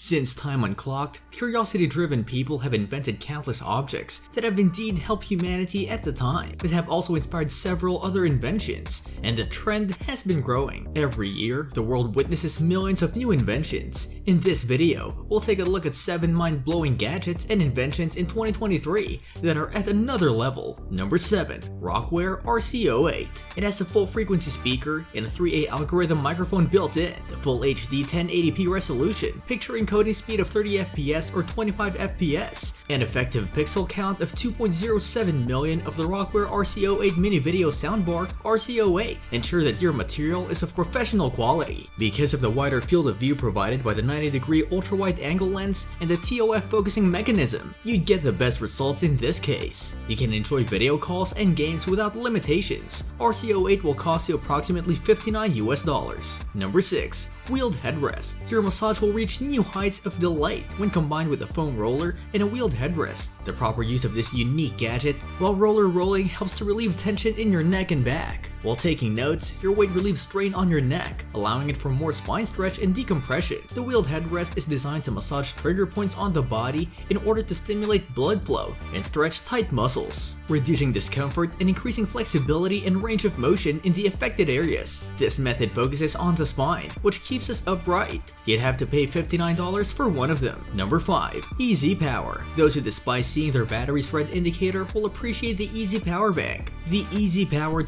Since time unclocked, curiosity-driven people have invented countless objects that have indeed helped humanity at the time, but have also inspired several other inventions, and the trend has been growing. Every year, the world witnesses millions of new inventions. In this video, we'll take a look at 7 mind-blowing gadgets and inventions in 2023 that are at another level. Number 7. Rocware RC08 It has a full-frequency speaker and a 3A algorithm microphone built in, the full HD 1080p resolution, picture encoding speed of 30 FPS or 25 FPS, an effective pixel count of 2.07 million of the Rocware RC08 mini video soundbar RC08 ensure that your material is of professional quality. Because of the wider field of view provided by the 90 degree ultra wide angle lens and the TOF focusing mechanism, you'd get the best results in this case. You can enjoy video calls and games without limitations. RC08 will cost you approximately 59 US dollars. Number 6 wheeled headrest. Your massage will reach new heights of delight when combined with a foam roller and a wheeled headrest. The proper use of this unique gadget while roller rolling helps to relieve tension in your neck and back. While taking notes, your weight relieves strain on your neck, allowing it for more spine stretch and decompression. The wheeled headrest is designed to massage trigger points on the body in order to stimulate blood flow and stretch tight muscles, reducing discomfort and increasing flexibility and range of motion in the affected areas. This method focuses on the spine, which keeps us upright. You'd have to pay $59 for one of them. Number 5. Easy Power Those who despise seeing their battery's red indicator will appreciate the Easy Power Bank. The Easy Power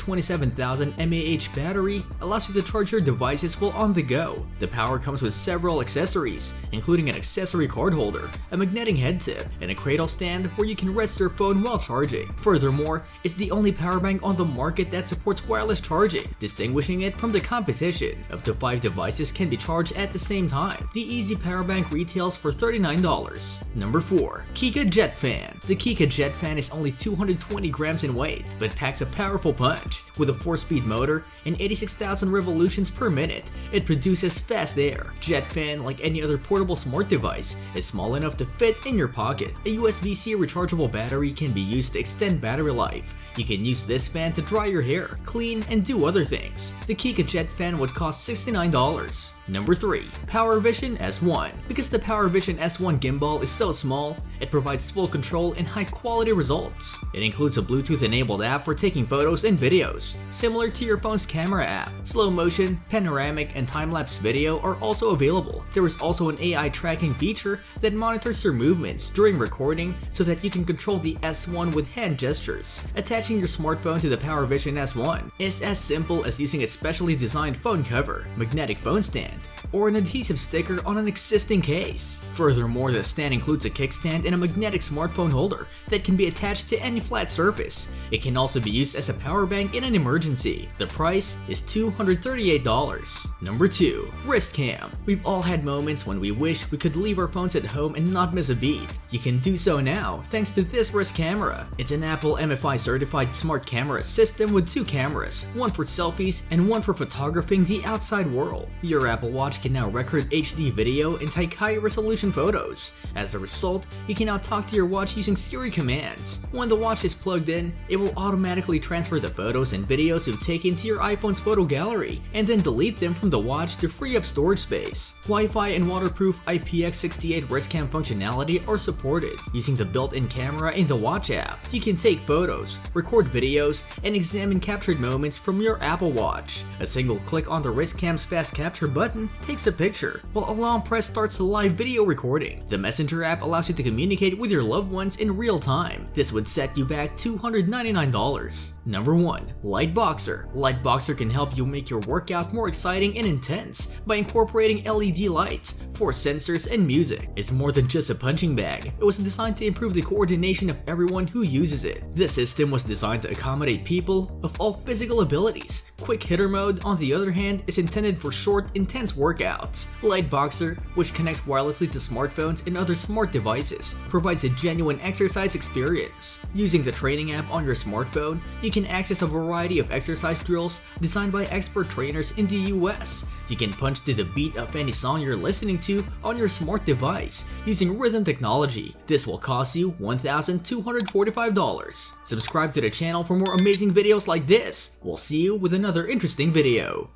27000 mAh battery allows you to charge your devices while on the go. The power comes with several accessories, including an accessory card holder, a magnetic head tip, and a cradle stand where you can rest your phone while charging. Furthermore, it's the only power bank on the market that supports wireless charging, distinguishing it from the competition. Up to 5 devices can be charged at the same time. The Easy Power Bank retails for $39. Number 4. Kica Jet Fan The Kica Jet Fan is only 220 grams in weight, but packs a powerful punch. With a 4-speed motor and 86,000 revolutions per minute, it produces fast air. Jet Fan, like any other portable smart device, is small enough to fit in your pocket. A USB-C rechargeable battery can be used to extend battery life. You can use this fan to dry your hair, clean, and do other things. The Kica Jet Fan would cost $69. Number 3. PowerVision S1 Because the PowerVision S1 gimbal is so small, it provides full control and high quality results. It includes a Bluetooth enabled app for taking photos and videos, similar to your phone's camera app. Slow motion, panoramic, and time-lapse video are also available. There is also an AI tracking feature that monitors your movements during recording so that you can control the S1 with hand gestures. Attaching your smartphone to the PowerVision S1 is as simple as using its specially designed phone cover, magnetic phone stand, or an adhesive sticker on an existing case. Furthermore, the stand includes a kickstand and a magnetic smartphone holder that can be attached to any flat surface. It can also be used as a power bank in an emergency. The price is $238. Number 2. Wrist Cam We've all had moments when we wish we could leave our phones at home and not miss a beat. You can do so now thanks to this wrist camera. It's an Apple MFI certified smart camera system with two cameras, one for selfies and one for photographing the outside world. Your Apple Watch can now record HD video and take high resolution photos. As a result, you can now talk to your watch using Siri commands. When the watch is plugged in, it will automatically transfer the photos and videos you've taken to your iPhone's photo gallery, and then delete them from the watch to free up storage space. Wi-Fi and waterproof IPX68 wristcam functionality are supported. Using the built-in camera in the watch app, you can take photos, record videos, and examine captured moments from your Apple Watch. A single click on the wristcam's fast capture button takes a picture, while a long press starts a live video recording. The Messenger app allows you to communicate with your loved ones in real time. This would set you back $299. Number 1. Lightboxer Lightboxer can help you make your workout more exciting and intense by incorporating LED lights, force sensors, and music. It's more than just a punching bag. It was designed to improve the coordination of everyone who uses it. This system was designed to accommodate people of all physical abilities. Quick hitter mode, on the other hand, is intended for short, intense workouts. Lightboxer, which connects wirelessly to smartphones and other smart devices, provides a genuine exercise experience. Using the training app on your smartphone, you can access a variety of exercise drills designed by expert trainers in the US. You can punch to the beat of any song you're listening to on your smart device using rhythm technology. This will cost you $1,245. Subscribe to the channel for more amazing videos like this. We'll see you with another interesting video.